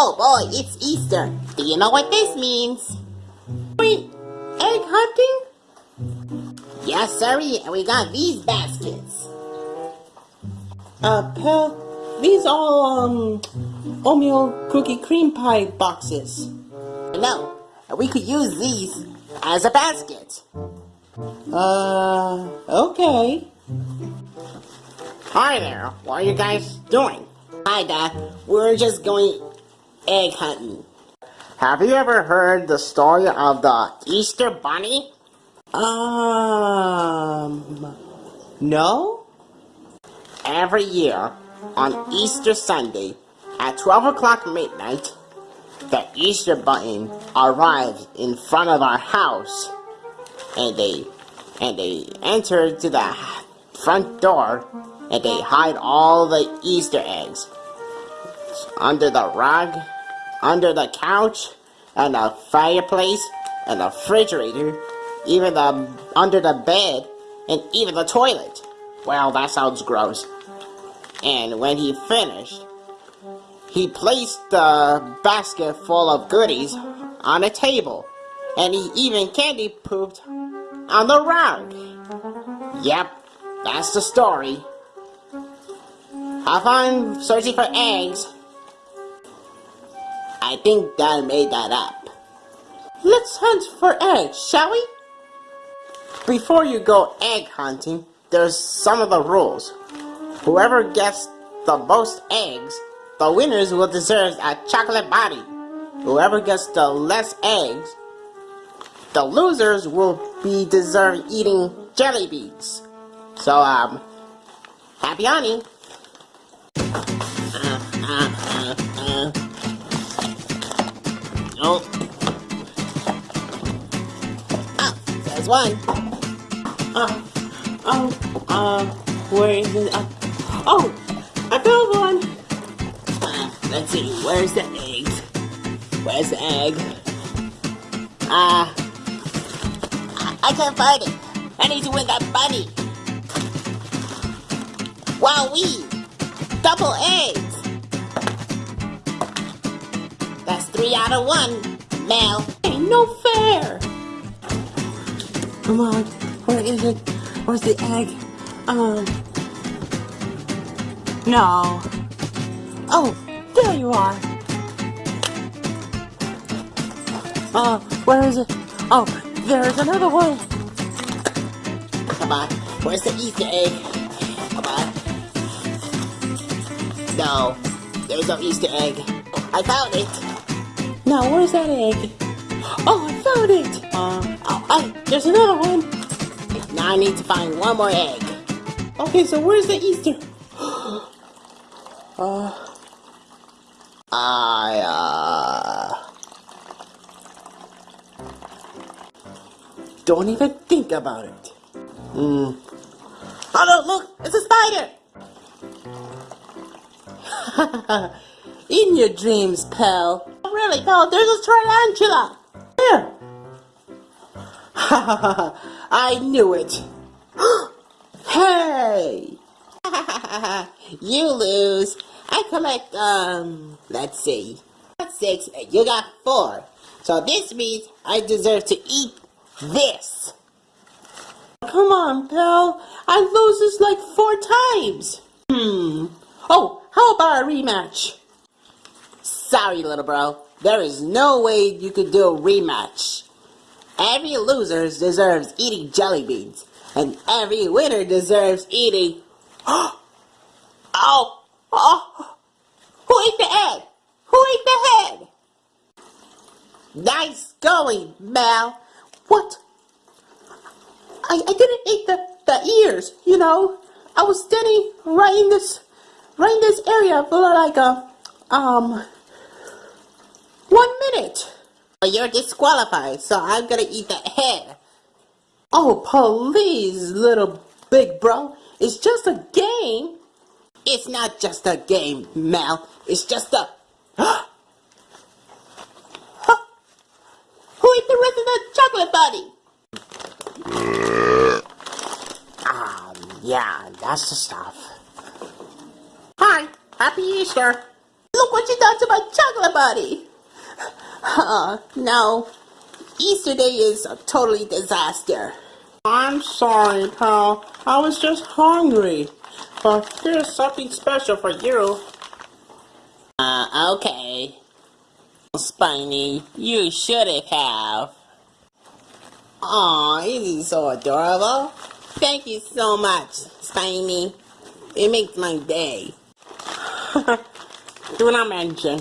Oh boy, it's Easter. Do you know what this means? Wait, egg hunting? Yes, and we got these baskets. Uh, these are, um, oatmeal cookie cream pie boxes. No, we could use these as a basket. Uh, okay. Hi there, what are you guys doing? Hi, Dad. We're just going egg hunting. Have you ever heard the story of the Easter Bunny? Um, no? Every year, on Easter Sunday, at 12 o'clock midnight, the Easter Bunny arrives in front of our house, and they and they enter to the front door, and they hide all the Easter eggs under the rug, under the couch, and the fireplace, and the refrigerator, even the under the bed, and even the toilet. Well, that sounds gross. And when he finished, he placed the basket full of goodies on a table, and he even candy pooped on the rug. Yep, that's the story. Have fun searching for eggs. I think Dad made that up. Let's hunt for eggs, shall we? Before you go egg hunting, there's some of the rules. Whoever gets the most eggs, the winners will deserve a chocolate body. Whoever gets the less eggs, the losers will be deserved eating jelly beans. So, um, happy hunting. Oh. Oh, there's one. Uh, oh, uh, where is it? Uh, oh, I found one. Uh, let's see, where's the egg? Where's the egg? Ah, uh, I can't find it. I need to win that bunny. Wow, we double eggs. That's three out of one, Mel. Ain't no fair. Come on, where is it? Where's the egg? Um, no. Oh, there you are. Uh, where is it? Oh, there's another one. Come on, where's the Easter egg? Come on. No, there's no Easter egg. I found it. Now, where's that egg? Oh, I found it. Uh, oh, there's another one. Now I need to find one more egg. Okay, so where's the Easter? uh, I, uh... Don't even think about it. Hmm. Oh no, look! It's a spider! In your dreams, pal. Really, no, there's a tarantula! There! I knew it. hey! you lose. I collect, um, let's see. Got six, and you got four. So this means I deserve to eat this. Come on, pal. I lose this like four times. Hmm. Oh, how about a rematch? Sorry, little bro. There is no way you could do a rematch. Every loser deserves eating jelly beans, and every winner deserves eating. oh! Oh! Who ate the egg? Who ate the head? Nice going, Mel. What? I, I didn't eat the, the ears, you know. I was standing right in this right in this area for like a um one minute. You're disqualified, so I'm gonna eat that head. Oh, please, little big bro. It's just a game. It's not just a game, Mel. It's just a... Who ate the rest of the chocolate bunny? um, yeah, that's the stuff. Hi, happy Easter. Look what you done to my chocolate buddy. Uh, no, Easter Day is a totally disaster. I'm sorry, pal. I was just hungry. But here's something special for you. Uh, okay. Spiny, you should have. Aw, isn't so adorable? Thank you so much, Spiny. It makes my day. Do not mention.